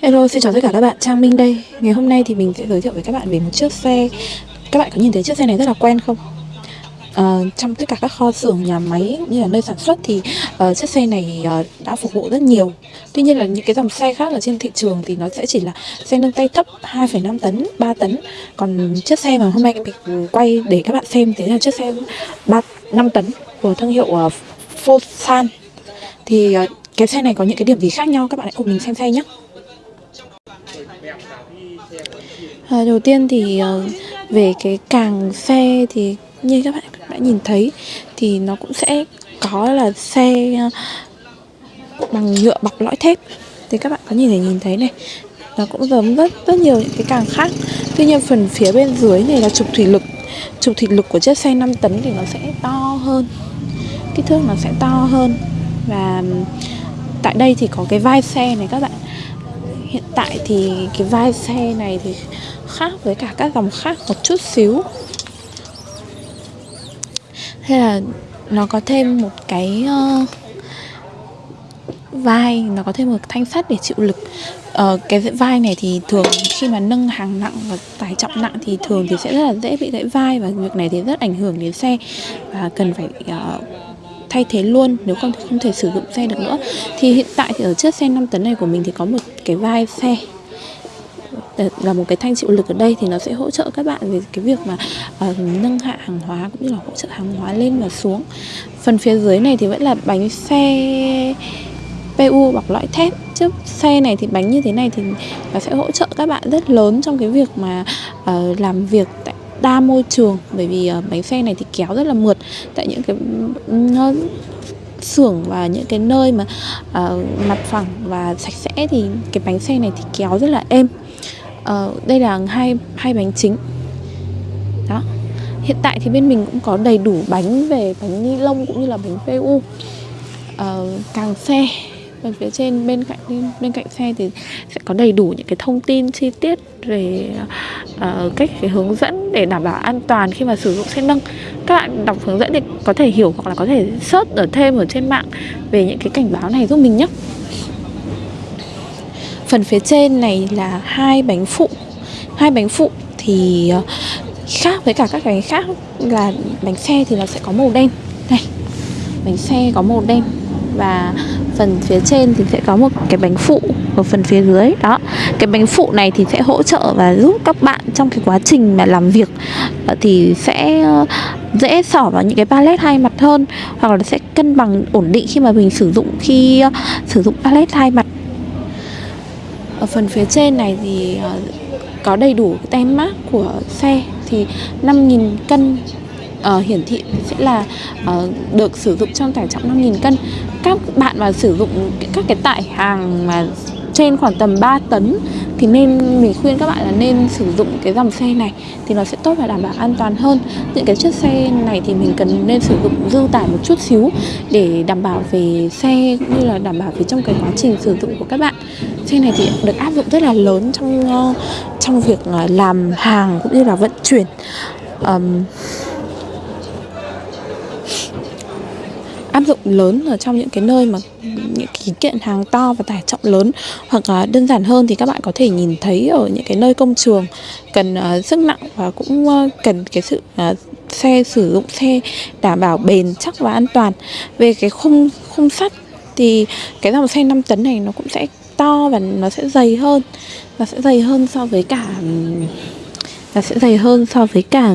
Hello, xin chào tất cả các bạn, Trang Minh đây. Ngày hôm nay thì mình sẽ giới thiệu với các bạn về một chiếc xe. Các bạn có nhìn thấy chiếc xe này rất là quen không? Uh, trong tất cả các kho xưởng nhà máy như là nơi sản xuất thì uh, chiếc xe này uh, đã phục vụ rất nhiều. Tuy nhiên là những cái dòng xe khác ở trên thị trường thì nó sẽ chỉ là xe nâng tay thấp 2,5 tấn, 3 tấn. Còn chiếc xe mà hôm nay mình quay để các bạn xem thì là chiếc xe 3, 5 tấn của thương hiệu uh, Fosan. Thì uh, cái xe này có những cái điểm gì khác nhau? Các bạn hãy cùng mình xem xe nhé. À, đầu tiên thì ờ, về cái càng xe thì như các bạn đã nhìn thấy thì nó cũng sẽ có là xe ờ, bằng nhựa bọc lõi thép. Thì các bạn có nhìn thể nhìn thấy này nó cũng giống rất rất nhiều những cái càng khác. Tuy nhiên phần phía bên dưới này là trục thủy lực. Trục thủy lực của chiếc xe 5 tấn thì nó sẽ to hơn. Kích thước nó sẽ to hơn. Và tại đây thì có cái vai xe này các bạn. Hiện tại thì cái vai xe này thì khác với cả các dòng khác một chút xíu. Hay là nó có thêm một cái uh, vai nó có thêm một thanh sắt để chịu lực. Uh, cái vai này thì thường khi mà nâng hàng nặng và tải trọng nặng thì thường thì sẽ rất là dễ bị gãy vai và việc này thì rất ảnh hưởng đến xe và cần phải uh, thay thế luôn nếu không thì không thể sử dụng xe được nữa. Thì hiện tại thì ở chiếc xe 5 tấn này của mình thì có một cái vai xe ờ, là một cái thanh chịu lực ở đây thì nó sẽ hỗ trợ các bạn về cái việc mà uh, nâng hạ hàng hóa cũng như là hỗ trợ hàng hóa lên và xuống. Phần phía dưới này thì vẫn là bánh xe PU bọc lõi thép. Chiếc xe này thì bánh như thế này thì nó sẽ hỗ trợ các bạn rất lớn trong cái việc mà uh, làm việc tại đa môi trường. Bởi vì ờ, bánh xe này thì kéo rất là mượt. Tại những cái nó xưởng và những cái nơi mà uh, mặt phẳng và sạch sẽ thì cái bánh xe này thì kéo rất là êm. Uh, đây là hai hai bánh chính. Đó. Hiện tại thì bên mình cũng có đầy đủ bánh về bánh ni lông cũng như là bánh PU uh, càng xe bên phía trên bên cạnh bên cạnh xe thì sẽ có đầy đủ những cái thông tin chi tiết về uh, cách cái hướng dẫn để đảm bảo an toàn khi mà sử dụng xe nâng. Các bạn đọc hướng dẫn thì có thể hiểu hoặc là có thể search ở thêm ở trên mạng về những cái cảnh báo này giúp mình nhé. Phần phía trên này là hai bánh phụ. Hai bánh phụ thì ờ, khác với cả các bánh khác là bánh xe thì nó sẽ có màu đen. Này bánh xe có màu đen và phần phía trên thì sẽ có một cái bánh phụ ở phần phía dưới, đó. Cái bánh phụ này thì sẽ hỗ trợ và giúp các bạn trong cái quá trình mà làm việc ờ, thì sẽ ờ, dễ xỏ vào những cái pallet hai mặt hơn, hoặc là sẽ cân bằng ổn định khi mà mình sử dụng, khi ờ, sử dụng pallet hai mặt. Ở phần phía trên này thì có đầy đủ tem mát của xe, thì 5.000 cân uh, hiển thị sẽ là uh, được sử dụng trong tải trọng 5.000 cân. Các bạn mà sử dụng các cái tải hàng mà trên khoảng tầm 3 tấn thì nên mình khuyên các bạn là nên sử dụng cái dòng xe này thì nó sẽ tốt và đảm bảo an toàn hơn. Những cái chiếc xe này thì mình cần nên sử dụng dư tải một chút xíu để đảm bảo về xe cũng như là đảm bảo về trong cái quá trình sử dụng của các bạn. Xe này thì được áp dụng rất là lớn trong ờ, trong việc làm hàng cũng như là vận chuyển. Um, áp dụng lớn ở trong những cái nơi mà những ký kiện hàng to và tải trọng lớn hoặc là đơn giản hơn thì các bạn có thể nhìn thấy ở những cái nơi công trường cần uh, sức nặng và cũng uh, cần cái sự uh, xe sử dụng xe đảm bảo bền chắc và an toàn. Về cái khung khung sắt thì cái dòng xe 5 tấn này nó cũng sẽ to và nó sẽ dày hơn nó sẽ dày hơn so với cả nó sẽ dày hơn so với cả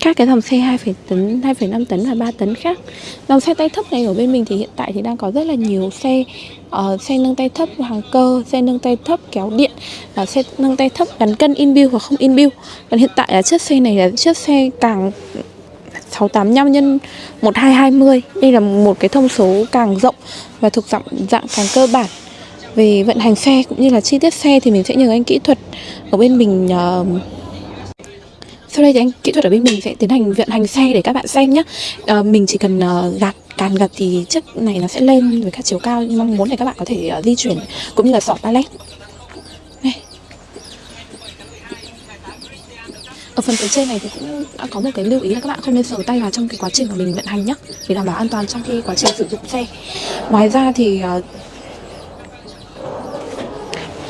các cái dòng xe 2, tấn 2,5 tấn và 3 tấn khác. Dòng xe tay thấp này ở bên mình thì hiện tại thì đang có rất là nhiều xe uh, xe nâng tay thấp hàng cơ xe nâng tay thấp kéo điện và xe nâng tay thấp gắn cân in bill hoặc không in bill còn hiện tại là chiếc xe này là chiếc xe càng 685 nhân 1220 đây là một cái thông số càng rộng và thuộc dạng dạng càng cơ bản về vận hành xe cũng như là chi tiết xe thì mình sẽ nhờ anh kỹ thuật ở bên mình uh, sau đây thì anh kỹ thuật ở bên mình sẽ tiến hành vận hành xe để các bạn xem nhé à, ờ, Mình chỉ cần uh, gạt càng gạt thì chiếc này nó sẽ lên với các chiều cao. Như mong muốn để các bạn có thể uh, di chuyển cũng như là sọt pallet. Ở phần phía trên này thì cũng đã có một cái lưu ý là các bạn không nên sờ tay vào trong cái quá trình mà mình vận hành nhé Để đảm bảo an toàn trong khi quá trình sử dụng xe. Ngoài ra thì uh,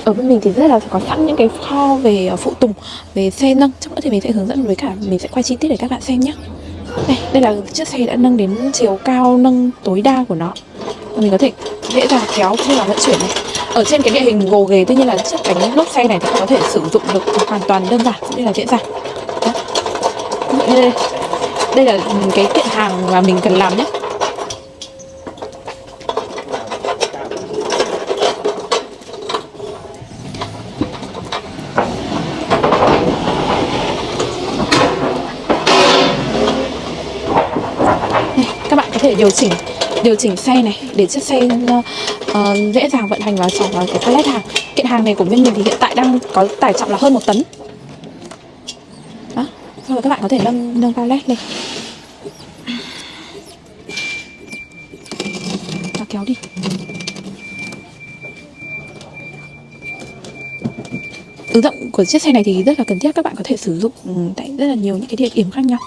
ở bên mình thì rất là có sẵn những cái kho về ờ, phụ tùng, về xe nâng. Chắc nữa thì mình sẽ hướng dẫn với cả mình sẽ quay chi tiết để các bạn xem nhé đây đây là chiếc xe đã nâng đến chiều cao, nâng tối đa của nó. Mình có thể dễ dàng kéo cũng như là vận chuyển này. Ở trên cái địa hình gồ ghề, tuy nhiên là chiếc bánh lốp xe này thì có thể sử dụng được hoàn toàn đơn giản cũng như là dễ dàng. Đó. Như đây đây. Là cái kiện hàng mà mình cần làm nhé thể điều chỉnh điều chỉnh xe này để chiếc xe uh, uh, dễ dàng vận hành vào trong vào cái pallet hàng. Kiện hàng này của bên mình thì hiện tại đang có tải trọng là hơn một tấn. Đó xong rồi các bạn có thể nâng nâng pallet lên. Và kéo đi. Ứng dụng của chiếc xe này thì rất là cần thiết. Các bạn có thể sử dụng ừ, tại rất là nhiều những cái địa điểm khác nhau.